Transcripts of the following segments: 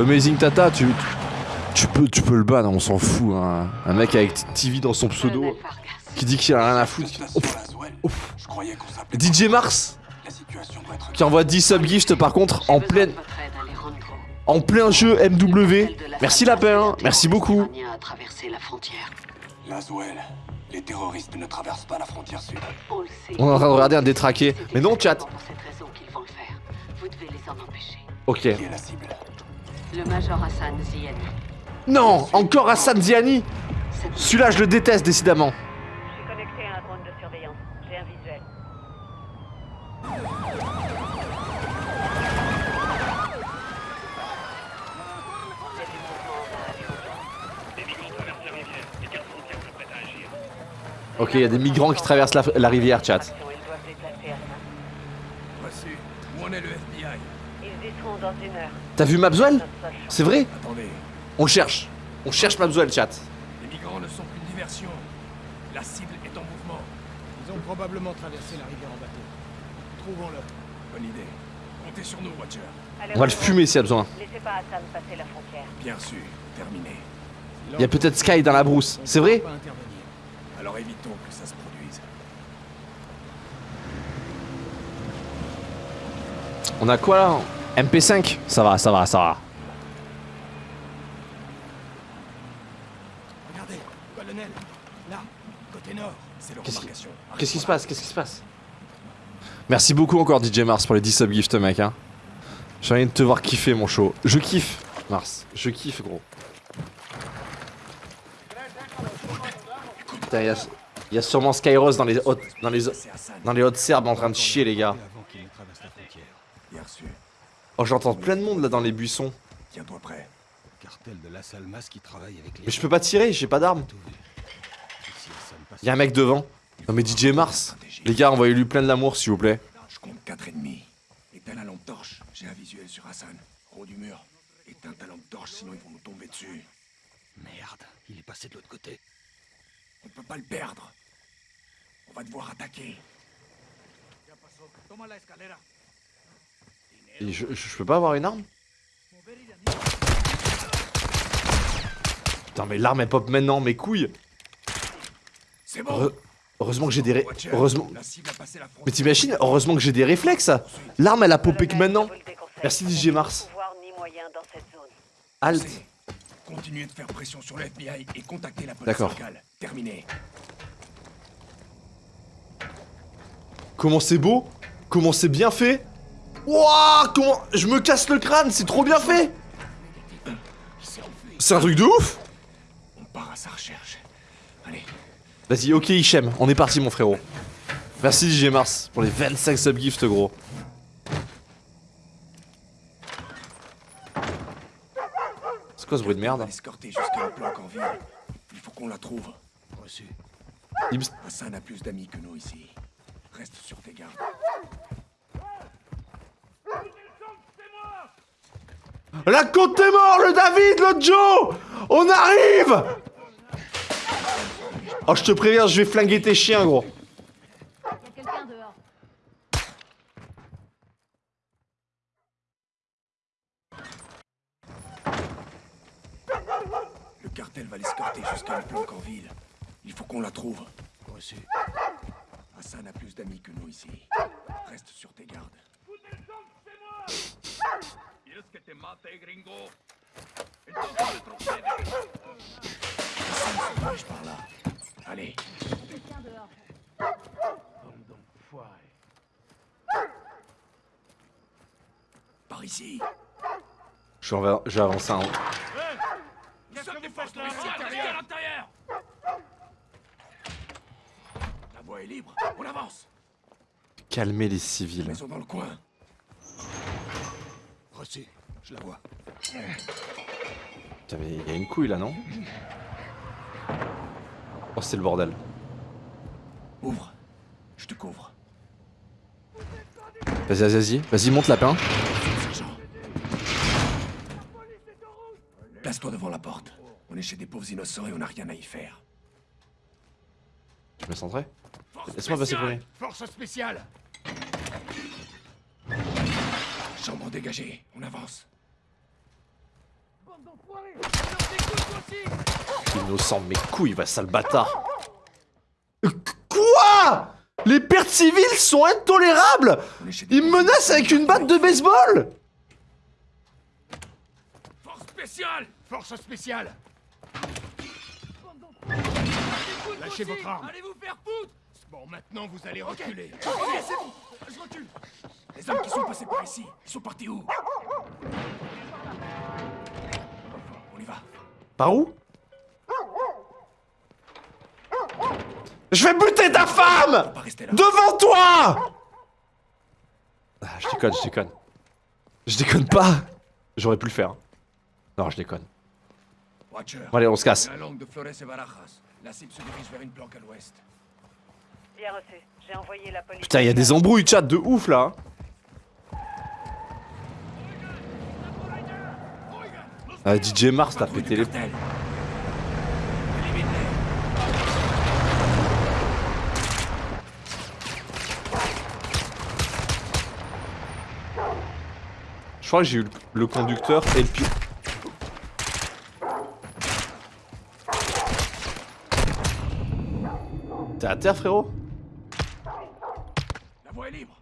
Amazing Tata, tu, tu peux, tu peux le ban, on s'en fout. Hein. Un mec avec TV dans son pseudo qui dit qu'il a rien à foutre. DJ Mars qui envoie 10 subgifts par contre en pleine, en plein jeu MW. Merci Lapin, qui merci beaucoup. les terroristes ne traversent pas la frontière sud. On le sait. On est en train de regarder un détraqué. Mais non chat. exactement pour cette raison qu'ils vont le faire. Vous devez les en empêcher. Ok. Qui est la cible? Le Major Hassan Ziani. Non, encore Hassan Ziani Celui-là je le déteste décidément. Je suis connecté à un drone de surveillance. J'ai un visuel. Ok, il y a des migrants qui traversent la, la rivière chat. Reçu. Où en est le FBI Ils y dans une heure. T'as vu chance. C'est vrai Attendez. On cherche. On cherche Mabzuel chat. Les migrants ne sont qu'une diversion. La cible est en mouvement. Ils ont probablement traversé la rivière en bateau. Trouvons-le. Bonne idée. Comptez sur nous, Watcher. On va le fumer s'il y a besoin. Laissez pas Hassan passer la frontière. Bien sûr. Terminé. Il y a peut-être Sky dans la brousse. C'est vrai. Alors évitons que ça se produise. On a quoi là? MP5 Ça va, ça va, ça va. Regardez, colonel. Là, côté nord. C'est Qu'est-ce qui- se passe Qu'est-ce qui se passe? Merci beaucoup encore DJ Mars pour les 10 subgifts mec hein. J'ai envie de te voir kiffer mon show. Je kiffe Mars. Je kiffe gros. Putain, il y a, il y a sûrement Skyros dans les hautes, dans les, dans les hautes serbes en train de chier les gars. Bien. Oh j'entends plein de monde là dans les buissons. Tiens-toi prêt. Cartel de la Salmas qui travaille avec les. Mais je peux pas tirer, j'ai pas passe- Y'a un mec devant. Non mais DJ Mars. Les gars, envoyez-lui plein de l'amour s'il vous plaît. Je compte quatre ennemis. Éteins la lampe torche. J'ai un visuel sur Hassan. Haut du mur. Éteins ta lampe torche, sinon ils vont nous tomber dessus. Merde, il est passé de l'autre côté. On peut pas le perdre. On va devoir attaquer. Et je, je- je peux pas avoir une arme Putain mais l'arme elle pop maintenant, mes couilles C'est bon. Heure- Heureusement que j'ai des ré... Heureusement... Mais t'imagines Heureusement que j'ai des réflexes L'arme elle a popé que maintenant. Merci, DJ Mars. C'est- Continuez de faire pression sur le FBI et contactez la police D'accord. locale. Terminé. Comment c'est beau Comment c'est bien fait Wouah Comment... Je me casse le crâne, c'est trop bien fait. C'est un truc de ouf On part à sa recherche. Allez, Vas-y, ok Hichem, on est parti mon frérot. Merci DJ Mars pour les 25 subgifts gros. C'est quoi ce bruit de merde l'escorter jusqu'à la planque en ville. Il faut qu'on la trouve. Reçu. Ibs- Hassan a plus d'amis que nous ici. Reste sur tes gardes. La côte est mort, le David, le Joe On arrive Oh, je te préviens, je vais flinguer tes chiens, gros. quelqu'un dehors. Le cartel va l'escorter jusqu'à la planque en ville. Il faut qu'on la trouve. Reçu. Hassan a plus d'amis que nous ici. Reste sur tes gardes. Hassan se dirige par là. Allez, Quelqu'un dehors. par ici. Avancer un... Nous sommes des forces policières à l'intérieur La voie est libre. On avance. Calmer les civils. Ils sont dans le coin. Reçu. Je la vois. Putain, mais il y a une couille là, non Oh, c'est le bordel. Ouvre. Je te couvre. Vas-y, vas-y, vas-y. Vas-y, monte lapin. Sergent. Place-toi devant la porte. On est chez des pauvres innocents et on n'a rien à y faire. Tu me centrer Laisse-moi passer premier. Force spéciale Chambre dégagée. On avance. Innocent, mes couilles, va sale bâtard. Quoi? Les pertes civiles sont intolérables! On est chez des Il me menace avec une batte de baseball! Force spéciale! Force spéciale! Lâchez votre arme. Allez vous faire foutre! Bon, maintenant vous allez reculer. Ok, c'est bon. Je recule. Les hommes qui sont passés par ici, ils sont partis où? Par où? Je vais buter ta femme Pas rester là. Devant toi ah, Je déconne, je déconne. Je déconne pas J'aurais pu le faire. Non, je déconne. Watcher. Bon, allez, on se casse. La langue de Flores et Barajas. La cible se dirige vers une planque à l'ouest. Bien reçu. J'ai envoyé la police. Putain, il y a des embrouilles chat de ouf là. Ah, DJ Mars, t'as pété les... Je crois que j'ai eu le- conducteur et le pilote. T'es à terre frérot? La voie est libre.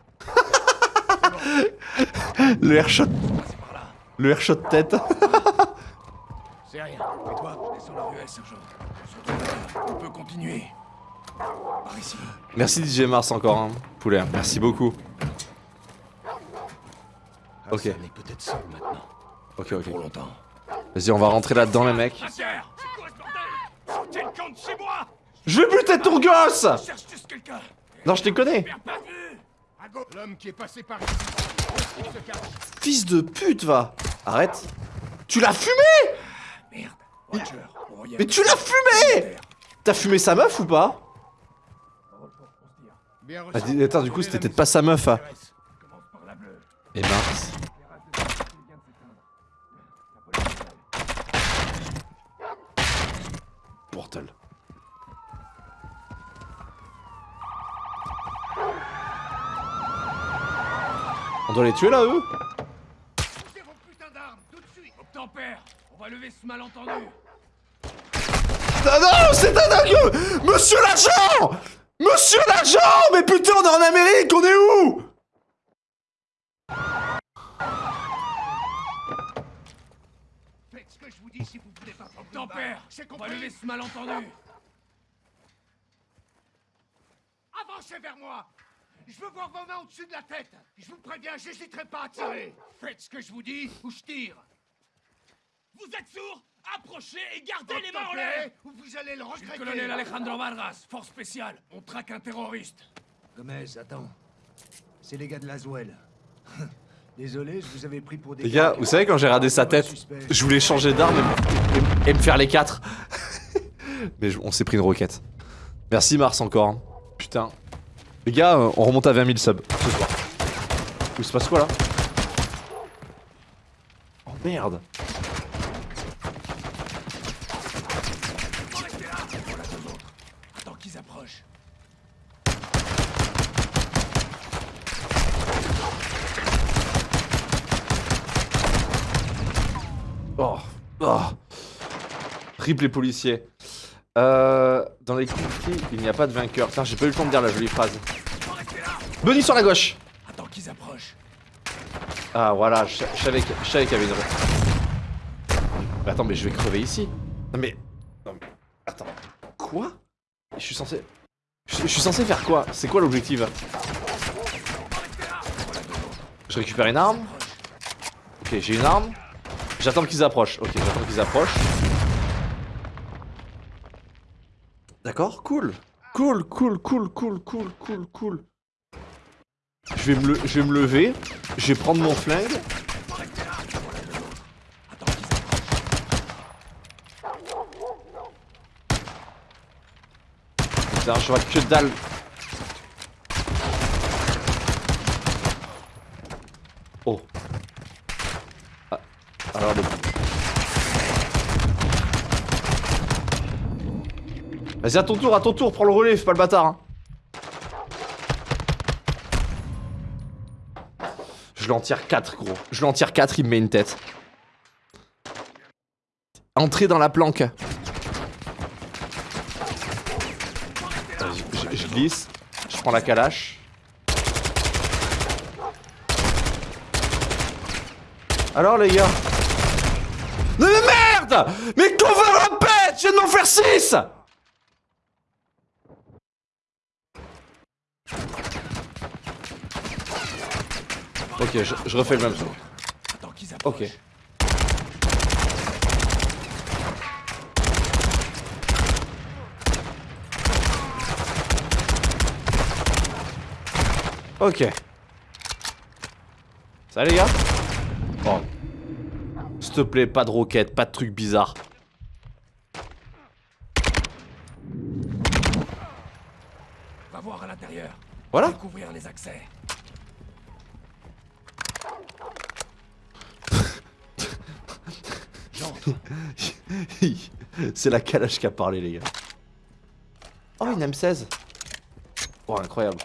Le airshot, le airshot tête. C'est rien. Et sergent. On peut continuer. Par ici. Merci DJ Mars encore, hein, poulet. Merci beaucoup. Ok. Peut-être seul maintenant. Ok, ok. Pour longtemps. Vas-y, on va rentrer là-dedans les mecs. Je vais buter ton gosse Non, je te connais. Fils de pute, va. Arrête. Tu l'as fumé? Merde. Mais tu l'as fumé T'as fumé sa meuf ou pas Ah, Attends, du coup, c'était peut-être pas sa meuf. hein. Et mince. Portal. On doit les tuer là, eux Posez vos putains d'armes, tout de suite Obtempère On va lever ce malentendu. Ah non, c'est un dingue. Monsieur l'agent. Monsieur l'agent. Mais putain, on est en Amérique, on est où? Faites ce que je vous dis si vous voulez pas prendre Obtempère On va lever ce malentendu. Avancez vers moi. Je veux voir vos mains au-dessus de la tête. Je vous préviens, j'hésiterai pas à tirer. Faites ce que je vous dis ou je tire Vous êtes sourds Approchez et gardez les mains en l'air Ou vous allez le regretter le colonel Alejandro Vargas, force spéciale On traque un terroriste Gomez, attends. C'est les gars de Laswell. Désolé, je vous avais pris pour des. Les gars, vous savez quand j'ai regardé sa tête, je voulais changer d'arme et, et- et me faire les quatre. Mais je- on s'est pris une roquette. Merci Mars encore. hein. Putain. Les gars, euh, on remonte à 20 000 subs ce soir. Il se passe quoi là? Oh merde. Restez là Voilà deux autres Attends qu'ils approchent Oh. Oh. Rip les policiers. Euh, dans les conflits, il n'y a pas de vainqueur. Putain, j'ai pas eu le temps de dire la jolie phrase. Bunny sur la gauche. Attends qu'ils approchent Ah voilà, je, je savais que- je savais qu'il y avait une... Mais attends, mais je vais crever ici. Non mais... Non mais... Attends. Quoi? Je suis censé... Je, je suis censé faire quoi? C'est quoi l'objectif? Je récupère une arme. Ok, j'ai une arme. J'attends qu'ils approchent. Ok, j'attends qu'ils approchent. D'accord, cool. Cool, cool, cool, cool, cool, cool, cool. Je vais me, le- je vais me lever. Je vais prendre mon flingue. Putain, je vois que dalle. Oh. Ah, alors le... Vas-y, à ton tour, à ton tour, prends le relais, fais pas le bâtard. hein. Je l'en tire 4, gros. Je l'en tire 4, il me met une tête. Entrer dans la planque. Je glisse. Je prends la calache. Alors les gars? Mais merde Mais qu'on va répète Je viens de m'en faire 6 Ok, je, je refais le même tour. Attends qu'ils approchent. Ok. Ok. Ça les gars Oh. S'il te plaît, pas de roquettes, pas de trucs bizarres. Va voir à l'intérieur. Voilà. Découvrir les accès. C'est la calage qui a parlé les gars. Oh une M16 Oh incroyable.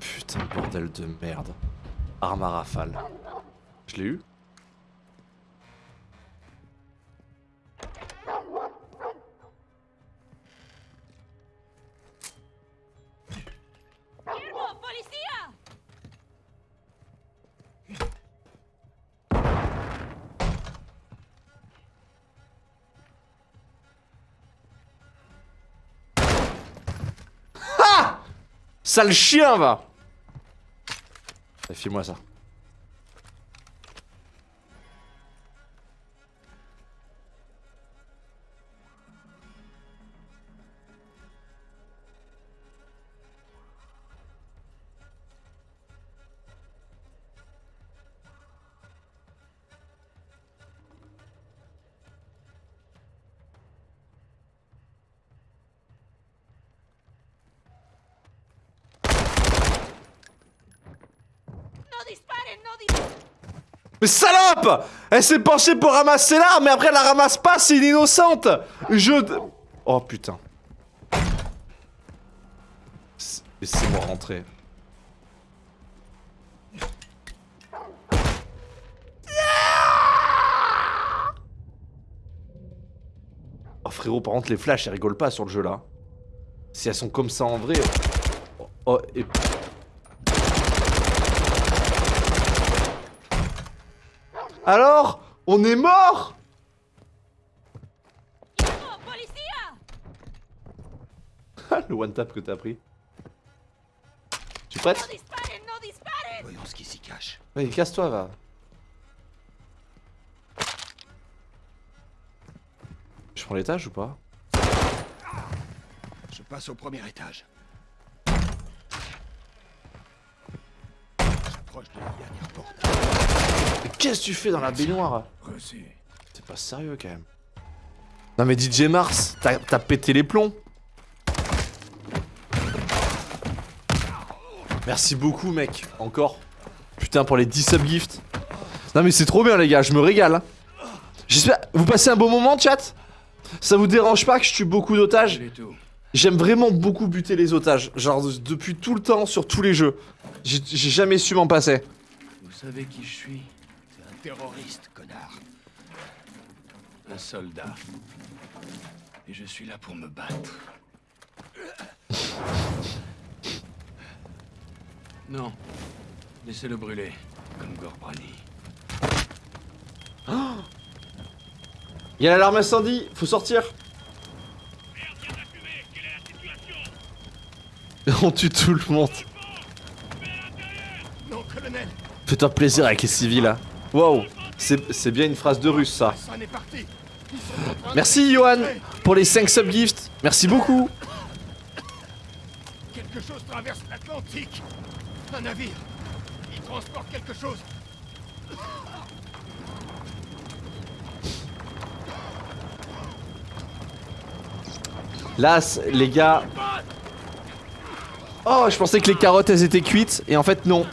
Putain bordel de merde. Arme à rafale. Je l'ai eu Sale chien va File-moi ça. Mais salope Elle s'est penchée pour ramasser l'arme, mais après elle la ramasse pas, c'est une innocente Je... Oh putain. Laissez-moi rentrer. Oh frérot, par contre les flashs, elles rigolent pas sur le jeu là. Si elles sont comme ça en vrai... Oh, oh, et... Alors On est mort Ah, Le one tap que t'as pris. Tu es prête? Voyons ce qui s'y cache. Oui, casse-toi, va. Je prends l'étage ou pas? Je passe au premier étage. J'approche de la dernière porte. Mais qu'est-ce que tu fais dans la baignoire? C'est pas sérieux quand même. Non mais DJ Mars, t'as pété les plombs. Merci beaucoup mec, encore. Putain pour les 10 subgifts. Non mais c'est trop bien les gars, je me régale. J'espère... Vous passez un bon moment chat? Ça vous dérange pas que je tue beaucoup d'otages? J'aime vraiment beaucoup buter les otages. Genre depuis tout le temps sur tous les jeux. J'ai jamais su m'en passer. Vous savez qui je suis? Terroriste, connard. Un soldat. Et je suis là pour me battre. Non. Laissez-le brûler, comme Gorbrani. Il y a l'alarme incendie, faut sortir. On tue tout le monde. Fais-toi plaisir avec les civils là. Wow, c'est bien une phrase de russe ça. Merci Johan pour les 5 subgifts. Merci beaucoup. Quelque chose traverse l'Atlantique. Un navire. Il transporte quelque chose. Là, les gars. Oh, je pensais que les carottes elles étaient cuites et en fait non.